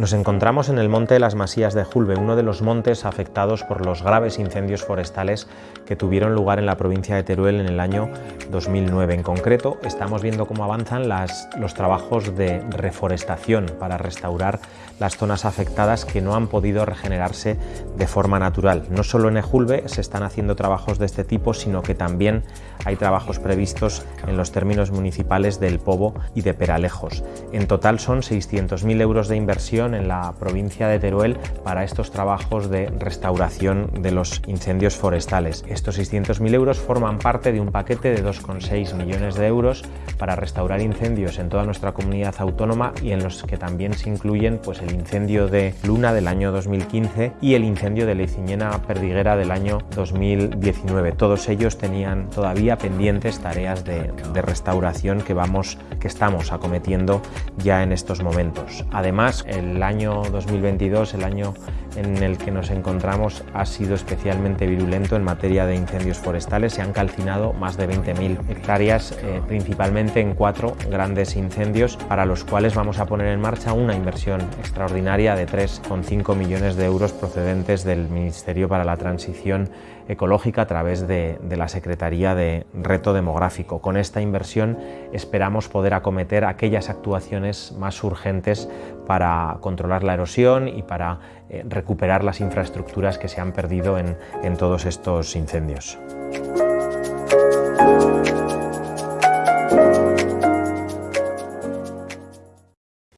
Nos encontramos en el Monte de las Masías de Julbe, uno de los montes afectados por los graves incendios forestales que tuvieron lugar en la provincia de Teruel en el año 2009. En concreto, estamos viendo cómo avanzan los trabajos de reforestación para restaurar las zonas afectadas que no han podido regenerarse de forma natural. No solo en Ejulbe se están haciendo trabajos de este tipo, sino que también hay trabajos previstos en los términos municipales del Pobo y de Peralejos. En total son 600.000 euros de inversión en la provincia de Teruel para estos trabajos de restauración de los incendios forestales. Estos 600.000 euros forman parte de un paquete de 2,6 millones de euros para restaurar incendios en toda nuestra comunidad autónoma y en los que también se incluyen pues, el incendio de Luna del año 2015 y el incendio de Leiciñena Perdiguera del año 2019. Todos ellos tenían todavía pendientes tareas de, de restauración que, vamos, que estamos acometiendo ya en estos momentos. Además, el año 2022, el año en el que nos encontramos, ha sido especialmente virulento en materia de incendios forestales. Se han calcinado más de 20.000 hectáreas, eh, principalmente en cuatro grandes incendios, para los cuales vamos a poner en marcha una inversión extraordinaria de 3,5 millones de euros procedentes del Ministerio para la Transición Ecológica a través de, de la Secretaría de Reto Demográfico. Con esta inversión esperamos poder acometer aquellas actuaciones más urgentes para controlar la erosión y para eh, recuperar las infraestructuras que se han perdido en, en todos estos incendios.